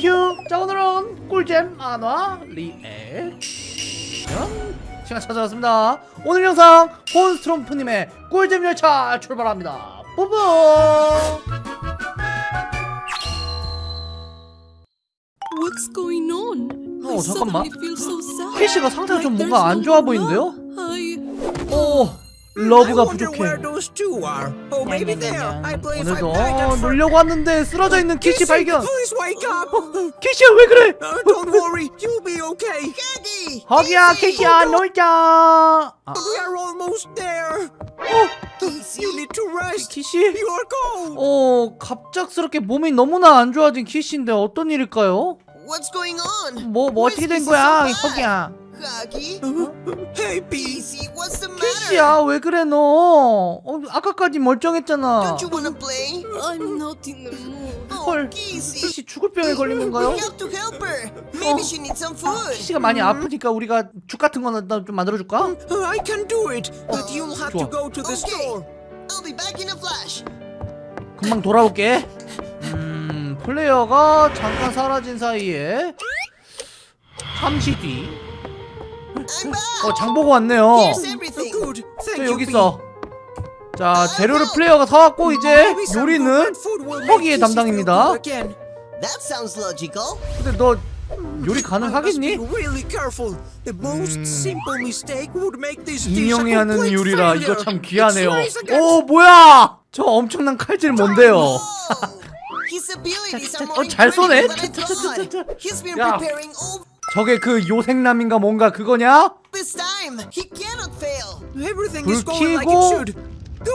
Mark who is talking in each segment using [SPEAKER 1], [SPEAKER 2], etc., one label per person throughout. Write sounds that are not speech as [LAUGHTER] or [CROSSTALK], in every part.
[SPEAKER 1] 휴. 자 오늘은 꿀잼 만화 리액션 시간 찾아왔습니다. 오늘 영상 몬스트롬프님의 꿀잼 열차 출발합니다. 뿌뿌.
[SPEAKER 2] What's going on?
[SPEAKER 1] 어, 잠깐만. 키시가 상태가 좀 뭔가 안 좋아. 보이는데요?
[SPEAKER 2] I...
[SPEAKER 1] 오 love가 부족해.
[SPEAKER 3] Oh,
[SPEAKER 1] 오늘도 어, 놀려고 왔는데 쓰러져 있는 키시 발견. 키시야 왜 그래?
[SPEAKER 3] Uh,
[SPEAKER 1] 허기야 키시야 놀자. 아. 키시? 어 갑작스럽게 몸이 너무나 안 좋아진 키시인데 어떤 일일까요? 뭐 뭐 어떻게 된 거야 허기야?
[SPEAKER 3] Hey, Pete.
[SPEAKER 4] Easy, what's the matter?
[SPEAKER 1] 키시야 왜 그래 너? 어, 아까까지 멀쩡했잖아.
[SPEAKER 4] Don't you wanna play?
[SPEAKER 2] I'm not in the mood.
[SPEAKER 4] Oh,
[SPEAKER 1] 헐. 키시 죽을 병에 걸린 건가요?
[SPEAKER 4] We have to help her. Maybe
[SPEAKER 1] 어.
[SPEAKER 4] she needs some food.
[SPEAKER 1] 키시가 많이 아프니까 우리가 죽 같은 거는 좀 만들어 줄까?
[SPEAKER 3] Uh, I can do it, but you'll have
[SPEAKER 1] 좋아.
[SPEAKER 3] to go to the
[SPEAKER 4] Okay.
[SPEAKER 3] store.
[SPEAKER 4] I'll be back in a flash.
[SPEAKER 1] 금방 돌아올게. 음 플레이어가 잠깐 사라진 사이에 잠시 뒤. 어 장보고 왔네요.
[SPEAKER 3] Uh.
[SPEAKER 1] 저 여기. 있어. 자 재료를 플레이어가 사왔고 이제 요리는 허기의 담당입니다. 근데 너 요리 가능하겠니? 인형이 하는 요리라. 이거 참 귀하네요. 오 뭐야? 저 엄청난 칼질 뭔데요?
[SPEAKER 4] Whoa. His abilities
[SPEAKER 1] 자,
[SPEAKER 4] are
[SPEAKER 1] 자,
[SPEAKER 4] more
[SPEAKER 1] 어, 잘 쏘네. 야. 저게 그 요생남인가 뭔가 그거냐? 불 켜고.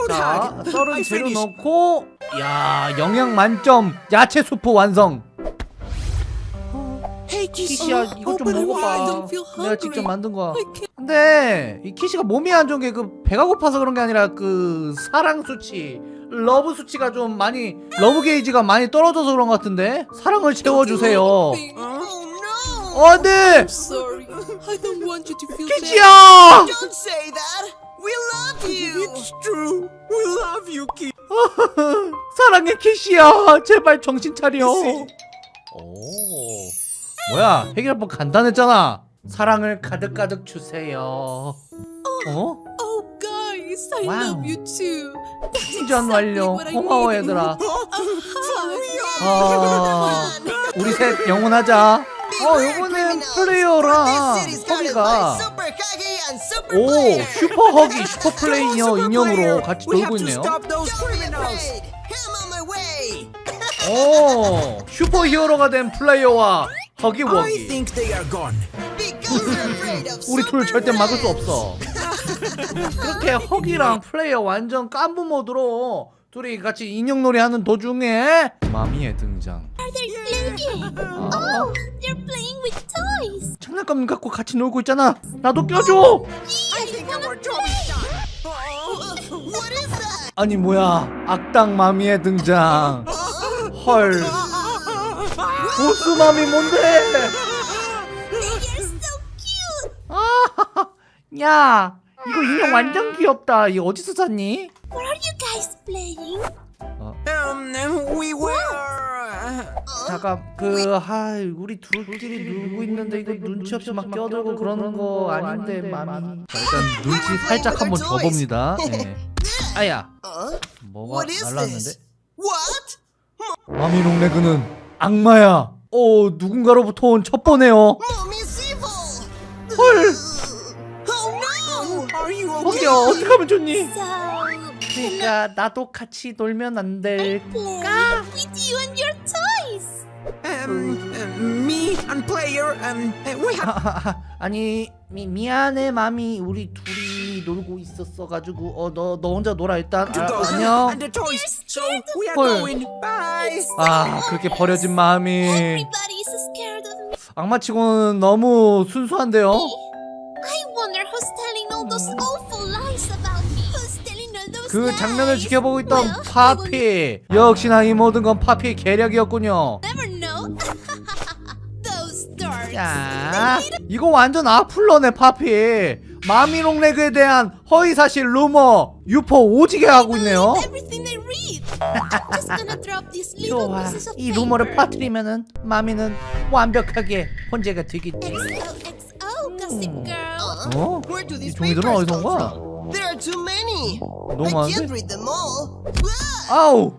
[SPEAKER 1] 자. 썰은 재료. 넣고 야 영양 만점 야채 수프 완성. 키시야 이거 좀 먹어봐. 내가. 직접 만든 거야. 근데 이 키시가 몸이 안 좋은 게 그 배가 고파서 그런 게 아니라 그 사랑 수치, love 수치가 좀 많이 love 게이지가 많이 떨어져서 그런 것 같은데 사랑을 채워주세요.
[SPEAKER 4] Oh!
[SPEAKER 1] 어, 네,
[SPEAKER 2] I'm sorry. I don't want you to feel bad.
[SPEAKER 1] 키시야.
[SPEAKER 4] Don't say that. We love you.
[SPEAKER 3] It's true. We love you, Kissy.
[SPEAKER 1] 사랑해 키시야. 제발 정신 차려. 오, 뭐야 해결법 간단했잖아. 사랑을 가득 가득 주세요. 어?
[SPEAKER 2] Oh, guys, I
[SPEAKER 1] 와우.
[SPEAKER 2] love you too.
[SPEAKER 1] 충전 완료. 고마워. 얘들아. 아, 우리 셋 영원하자. 어, 요거는 플레이어랑 허기가 오. 슈퍼 허기 슈퍼 플레이어 인형으로 같이
[SPEAKER 3] to
[SPEAKER 1] 있네요. 오 슈퍼 히어로가 된 플레이어와 허기 워기. 우리 둘 절대 막을 수. 없어. 그렇게 허기랑 플레이어 완전 깐부 모드로 둘이 같이 인형놀이 하는 도중에 마미의 등장. 아,
[SPEAKER 5] They're playing with toys.
[SPEAKER 1] 장난감 갖고 같이 놀고 있잖아. 나도 껴줘.
[SPEAKER 3] I think our job is done.
[SPEAKER 4] What is that?
[SPEAKER 1] 아니 뭐야 악당 마미의 등장. 헐 보스 마미 뭔데?
[SPEAKER 5] They're so cute.
[SPEAKER 1] 야 이거 인형 완전 귀엽다. 이거 어디서 샀니?
[SPEAKER 5] What are you guys playing?
[SPEAKER 3] We were.
[SPEAKER 1] 잠깐 그 하이 우리 둘끼리 놀고 있는데 이거 눈치 없이 막 껴들고 그러는 거 아닌데 마미. 자 일단 눈치 살짝 한번 줘봅니다. 예. [LAUGHS] 아야
[SPEAKER 4] Huh?
[SPEAKER 1] 뭐가 날랐는데?
[SPEAKER 4] What?
[SPEAKER 1] 마미 롱레그는 악마야. 오 누군가로부터 온 첩보네요. 헐
[SPEAKER 4] Oh no!
[SPEAKER 3] Are you
[SPEAKER 1] 허기야
[SPEAKER 3] okay?
[SPEAKER 1] 어떻게 하면 좋니? 그러니까 나도 같이 놀면 안 될까?
[SPEAKER 5] with you and your toys.
[SPEAKER 3] Um, um, me and player. Um, uh, we have.
[SPEAKER 1] 아니 미, 미안해 마미 우리 둘이 놀고 있었어 가지고 어너너 혼자 놀아 일단 아. 안녕
[SPEAKER 3] And the toys. So we are
[SPEAKER 1] 헐.
[SPEAKER 3] going. Bye.
[SPEAKER 1] 아 그렇게 버려진 마음이
[SPEAKER 5] Everybody is scared of me.
[SPEAKER 1] 악마치고는 너무 순수한데요
[SPEAKER 5] I wonder who's telling all those awful
[SPEAKER 1] 그? 장면을 지켜보고 있던 파피 역시나 이 모든 건 파피의 계략이었군요. 자 이거 완전 악플러네 파피 마미롱 레그에 대한 허위사실 루머 유포 오지게 하고 있네요 좋아. 이. 루머를 퍼뜨리면은 마미는 완벽하게 혼재가 되겠지. 어? 이 종이들은 어디서 온 거야?
[SPEAKER 4] Are too many.
[SPEAKER 1] 너무
[SPEAKER 4] I can't
[SPEAKER 1] 많은데?
[SPEAKER 4] read them all. Ah,
[SPEAKER 1] 아우.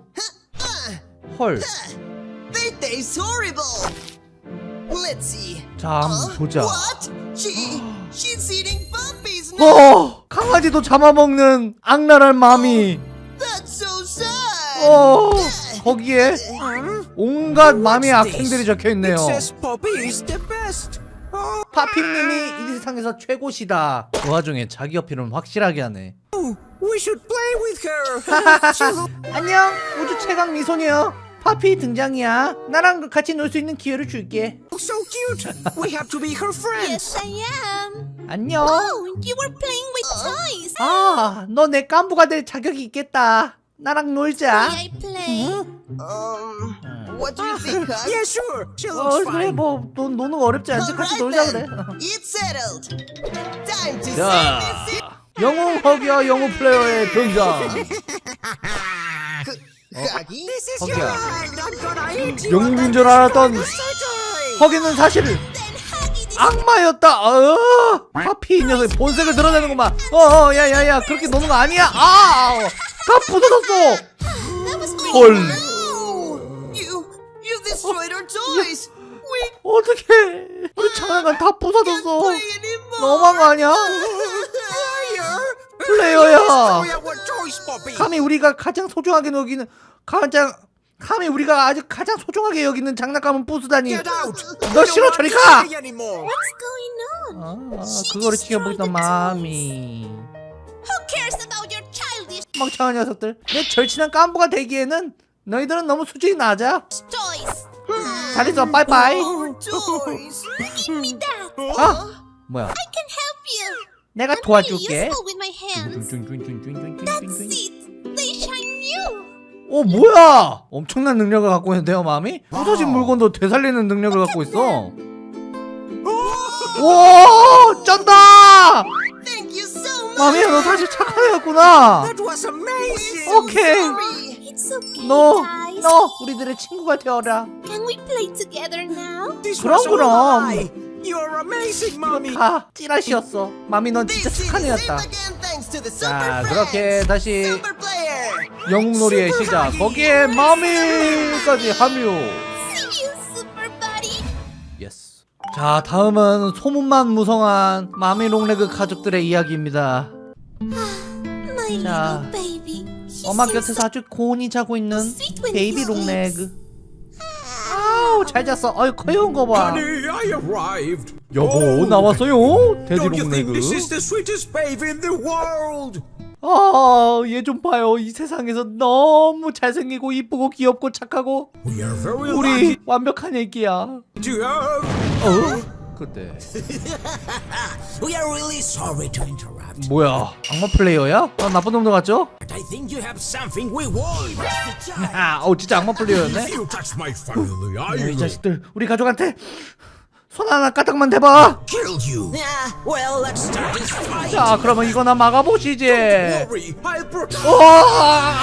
[SPEAKER 4] ah,
[SPEAKER 1] 헐.
[SPEAKER 4] They taste horrible. Let's see.
[SPEAKER 1] 자, 한번? 보자.
[SPEAKER 4] What? She she's eating puppies now.
[SPEAKER 1] 어, 강아지도 잡아먹는 악랄한 마미.
[SPEAKER 4] That's so sad.
[SPEAKER 1] 어, 거기에? 온갖 마미의 악행들이? 적혀 있네요.
[SPEAKER 3] Oh,
[SPEAKER 1] 파핑님이 이 세상에서 최고시다. 그 와중에 자기 어필은 확실하게 하네.
[SPEAKER 3] we should play with her. She look-
[SPEAKER 1] 안녕, 우주 최강 미소녀. 파피 등장이야. 나랑 같이 놀 수 있는 기회를 줄게.
[SPEAKER 3] so cute. We have to be her friends.
[SPEAKER 5] Yes, I am.
[SPEAKER 1] 안녕.
[SPEAKER 5] Oh, you were playing with toys.
[SPEAKER 1] 아, 너 내 깐부가 될 자격이 있겠다. 나랑 놀자.
[SPEAKER 5] May I play?
[SPEAKER 4] Um, what do you think, huh?
[SPEAKER 3] Yeah, sure. She
[SPEAKER 1] 어,
[SPEAKER 3] looks
[SPEAKER 1] 그래,
[SPEAKER 3] fine.
[SPEAKER 1] 뭐, 너, 노는 거 어렵지 않지? 같이
[SPEAKER 4] Alright
[SPEAKER 1] 놀자 그래.
[SPEAKER 4] then. It's settled. Time to
[SPEAKER 1] 자. 영웅 허기와 영웅 플레이어의 등장.
[SPEAKER 4] Huggy?
[SPEAKER 3] This is
[SPEAKER 1] Okay.
[SPEAKER 3] your ride. I'm gonna eat you.
[SPEAKER 1] 영웅인 줄 알았던. 허기는 사실
[SPEAKER 5] Then Huggy this
[SPEAKER 1] 악마였다. 어, 파피 이 녀석 본색을 드러내는구만. 어, 어, 야, 야, 야, 그렇게 노는 거 아니야. 아, 다 부서졌어.
[SPEAKER 5] that was great.
[SPEAKER 1] 헐.
[SPEAKER 4] No! You you destroyed our toys. We
[SPEAKER 1] 어떡해. 우리 장난감 다 부서졌어. 너무한 거 아니야? 플레이어야.
[SPEAKER 3] Destroy our toys, Poppy.
[SPEAKER 1] 감히 우리가 가장 소중하게 여기는 가장 감히 우리가 아주 가장 소중하게 여기는 장난감은 부수다니. 너 싫어 저리 가.
[SPEAKER 3] Play anymore.
[SPEAKER 5] What's going on?
[SPEAKER 1] 아, 그거를 지켜보던 마음이
[SPEAKER 5] Who cares about your childish
[SPEAKER 1] 멍청한 녀석들. 내 절친한 깐부가 되기에는 너희들은 너무 수준이 낮아.
[SPEAKER 5] toys?
[SPEAKER 1] 잘 있어, 빠이빠이. 아, 뭐야?
[SPEAKER 5] I can help you.
[SPEAKER 1] 내가 도와줄게. 어 뭐야? 엄청난 능력을 갖고 있는데요, 마음이? 부서진 물건도 되살리는 능력을 갖고 있어. 와, 쩐다!
[SPEAKER 4] Thank you so much.
[SPEAKER 1] 마미야, 너 사실 착한 애였구나.
[SPEAKER 3] That was amazing.
[SPEAKER 1] 오케이.
[SPEAKER 4] Sorry.
[SPEAKER 5] It's okay,
[SPEAKER 1] 너. 너 우리들의 친구가 되어라.
[SPEAKER 5] Can we play together now?
[SPEAKER 3] This
[SPEAKER 1] 그럼, 그럼.
[SPEAKER 3] You're amazing, mommy.
[SPEAKER 1] 다 찌라시였어. 마미, 넌 진짜 착한 애였다.
[SPEAKER 4] again thanks to the
[SPEAKER 1] 자,
[SPEAKER 4] super
[SPEAKER 1] 그렇게. 다시. 영웅놀이의 시작. 거기에 마미까지 합류. Yes. 자, 다음은 소문만 무성한 마미 롱레그 가족들의 이야기입니다. 자, 엄마 곁에서 아주 곤히 자고 있는 베이비 롱레그. 아우, 잘 잤어. 아유, 귀여운 거 봐.
[SPEAKER 6] Honey, I arrived.
[SPEAKER 1] 여보, 나왔어요. 돼지
[SPEAKER 6] Don't you think
[SPEAKER 1] 롱레그.
[SPEAKER 6] this is the sweetest baby in the world?
[SPEAKER 1] 아, 얘 좀 봐요. 이 세상에서 너무 잘생기고 이쁘고 귀엽고 착하고 우리 완벽한 애기야. 어? 그때
[SPEAKER 6] We are really sorry to interrupt,
[SPEAKER 1] 뭐야? 악마 플레이어야? 아, 나쁜 놈들 같죠?
[SPEAKER 6] but I think you have something we want.
[SPEAKER 1] 아, 어 진짜 악마 플레이어였네.
[SPEAKER 6] You touch my family, I
[SPEAKER 1] 이
[SPEAKER 6] will
[SPEAKER 1] 자식들 우리 가족한테 손 하나 까딱만 대봐.
[SPEAKER 6] kill you.
[SPEAKER 4] Yeah, well, let's start this fight.
[SPEAKER 1] 자, 그러면 이거나 막아보시지.
[SPEAKER 6] Worry, I'll protect.
[SPEAKER 1] 우와!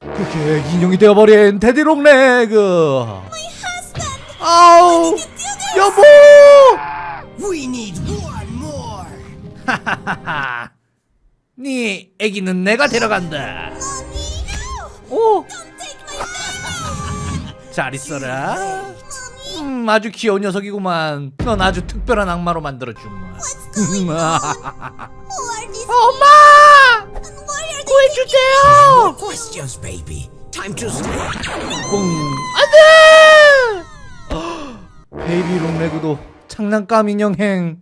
[SPEAKER 1] 그렇게 인형이 되어버린 데디롱 레그. 아우, 여보!
[SPEAKER 4] We need one more.
[SPEAKER 1] 하하하. [LAUGHS] 네 애기는 내가 데려간다. 오, 잘 있어라. 음, 아주 귀여운 녀석이구만. 넌 아주 특별한 악마로 만들어주마. [LAUGHS] 엄마! 구해주세요!
[SPEAKER 6] Questions, baby. Time to sleep.
[SPEAKER 1] 뿡. 안돼! 베이비 롱레그도 장난감 인형행.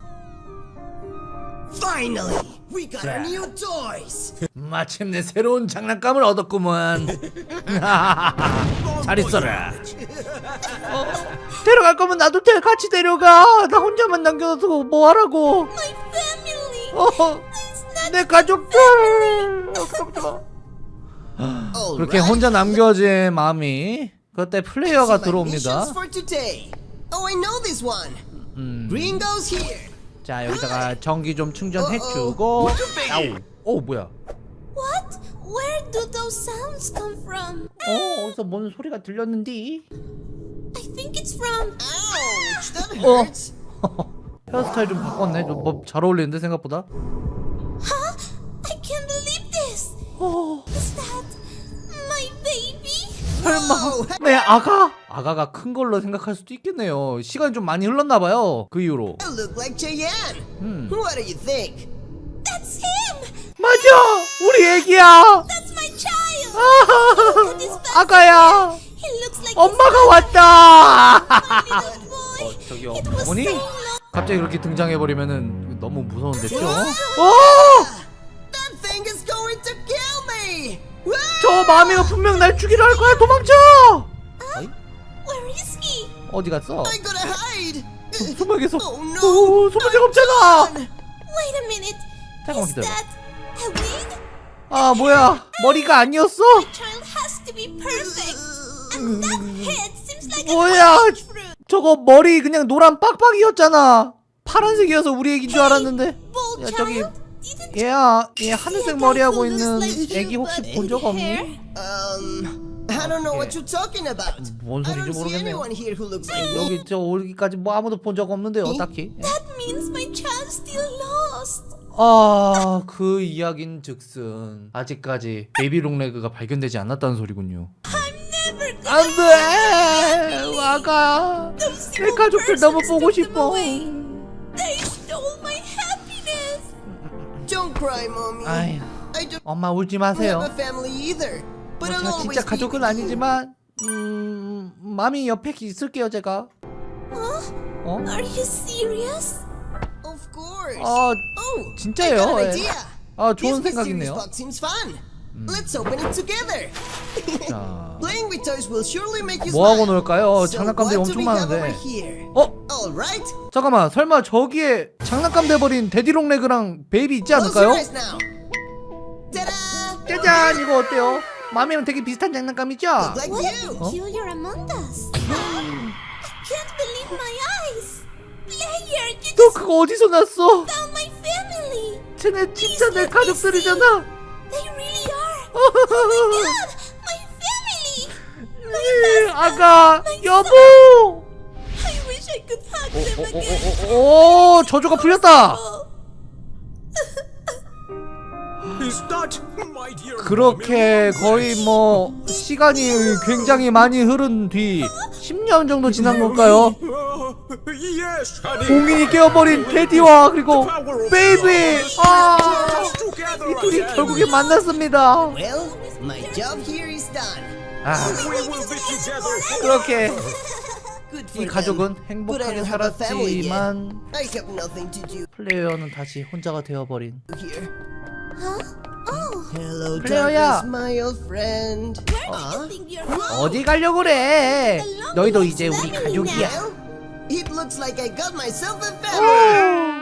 [SPEAKER 4] Finally, we got our new toys.
[SPEAKER 1] 마침내 새로운 장난감을 얻었구만. [LAUGHS] 잘 있어라. 어, 데려갈 거면 나도 데, 같이 데려가. 나 혼자만 남겨둬서 뭐 하라고.
[SPEAKER 5] My family.
[SPEAKER 1] 어, 내 가족들.
[SPEAKER 4] All
[SPEAKER 1] 그렇게. 혼자 남겨진 마음이 그때 플레이어가 들어옵니다.
[SPEAKER 4] Oh, I know this one.
[SPEAKER 1] 음,
[SPEAKER 4] Green goes here.
[SPEAKER 1] 자 여기다가 전기 좀 충전해주고. 아우, 오 뭐야?
[SPEAKER 5] What? Where do those sounds come from?
[SPEAKER 1] 어 어디서 뭔 소리가 들렸는디?
[SPEAKER 5] I think it's from.
[SPEAKER 4] Ouch, that
[SPEAKER 1] 어.
[SPEAKER 4] hurts.
[SPEAKER 1] 헤어스타일 좀 바꿨네. 뭐잘 어울리는데 생각보다.
[SPEAKER 5] Huh? I can't believe this.
[SPEAKER 1] 어
[SPEAKER 5] Is that my baby?
[SPEAKER 1] 설마 내 아가? 아가가 큰 걸로 생각할 수도 있겠네요. 시간이 좀 많이 흘렀나 봐요. 그 이후로. 음.
[SPEAKER 4] What do you think?
[SPEAKER 5] That's him.
[SPEAKER 1] 맞아, 우리 애기야.
[SPEAKER 5] Face.
[SPEAKER 1] 아가야. 엄마가 왔다. 어,
[SPEAKER 5] was
[SPEAKER 1] 어머니? 갑자기 그렇게 등장해 버리면은 너무 무서운데 죠? 어!
[SPEAKER 4] That thing is going to kill me. Woo!
[SPEAKER 1] 저 마미가 분명 날 죽이려 할 거야. 도망쳐. 어이? 어디 갔어?
[SPEAKER 4] Oh no.
[SPEAKER 1] 오, 없잖아.
[SPEAKER 5] Wait a minute.
[SPEAKER 1] 잠깐만 기다려. 아, 뭐야? 머리가 아니었어? 뭐야? 저거 머리 그냥 노란 빡빡이었잖아. 파란색이어서 우리 애기인 줄 알았는데. 야, 저기 얘야, 얘 하늘색
[SPEAKER 5] a
[SPEAKER 1] 머리
[SPEAKER 5] guy
[SPEAKER 1] 하고
[SPEAKER 5] who looks
[SPEAKER 1] 있는 애기 혹시 본 적 없니?
[SPEAKER 4] Um, I don't know what you're talking about.
[SPEAKER 1] 뭔
[SPEAKER 4] I
[SPEAKER 1] 소리인지
[SPEAKER 4] don't see
[SPEAKER 1] 모르겠네요.
[SPEAKER 4] anyone here who looks like me.
[SPEAKER 1] 여기 저 오기까지 뭐 아무도 본 적 없는데요, 딱히.
[SPEAKER 5] That means my child's still lost.
[SPEAKER 1] 아, 그 이야긴 즉슨 아직까지 베이비 롱레그가 발견되지 않았다는 소리군요.
[SPEAKER 5] I'm never gonna
[SPEAKER 1] 안 돼! 와가.
[SPEAKER 5] Those
[SPEAKER 1] 내
[SPEAKER 5] evil
[SPEAKER 1] 가족들 너무 보고
[SPEAKER 5] took them
[SPEAKER 1] 싶어.
[SPEAKER 5] away. They stole my happiness.
[SPEAKER 4] Don't cry, mommy.
[SPEAKER 1] 아휴,
[SPEAKER 4] I don't
[SPEAKER 1] 엄마 울지 마세요.
[SPEAKER 4] a family either.
[SPEAKER 1] 뭐
[SPEAKER 4] I'll
[SPEAKER 1] 제가 진짜 가족은. 아니지만 음, 마미 옆에 있을게요, 제가. 어?
[SPEAKER 5] Are you serious?
[SPEAKER 4] Of course.
[SPEAKER 1] 아,
[SPEAKER 4] oh,
[SPEAKER 1] 진짜예요,
[SPEAKER 4] I got an
[SPEAKER 1] 예.
[SPEAKER 4] idea.
[SPEAKER 1] 아, 좋은 생각이네요.
[SPEAKER 4] box seems fun. Let's open it together.
[SPEAKER 1] 자,
[SPEAKER 4] Playing with toys will surely make you
[SPEAKER 1] 뭐 하고
[SPEAKER 4] smile.
[SPEAKER 1] 놀까요?
[SPEAKER 4] So
[SPEAKER 1] 장난감들이 엄청 많은데.
[SPEAKER 4] here?
[SPEAKER 1] 어? 잠깐만, 설마 저기에 장난감 돼버린 대디 롱 레그랑 베이비 있지 않을까요? 짜잔, 이거 어때요? 마미랑 되게 비슷한 장난감이죠?
[SPEAKER 4] Like
[SPEAKER 5] What a
[SPEAKER 4] you.
[SPEAKER 5] peculiar Among Us. I can't believe my eyes. Player, you
[SPEAKER 1] 너 그거 어디서 났어?
[SPEAKER 5] found my family.
[SPEAKER 1] 쟤네 진짜 내 가족들이잖아.
[SPEAKER 5] They really are. God, my family.
[SPEAKER 1] 이, 아가, 여보. 어. 오, 저주가 풀렸다. 그렇게 거의 뭐 시간이 굉장히 많이 흐른 뒤 10년 정도 지난 걸까요?
[SPEAKER 3] Uh.
[SPEAKER 1] 공인이 깨어버린 테디와 그리고 베이비 아, 이 둘이. 결국에 만났습니다. 아. 그렇게 이 가족은. 행복하게. 살았지만 플레이어는 다시 혼자가 되어버린.
[SPEAKER 5] Oh. You're going?
[SPEAKER 1] 어디 가려고 그래? 너희도 이제 우리 가족이야.
[SPEAKER 4] It looks like I got myself a family.
[SPEAKER 1] 오,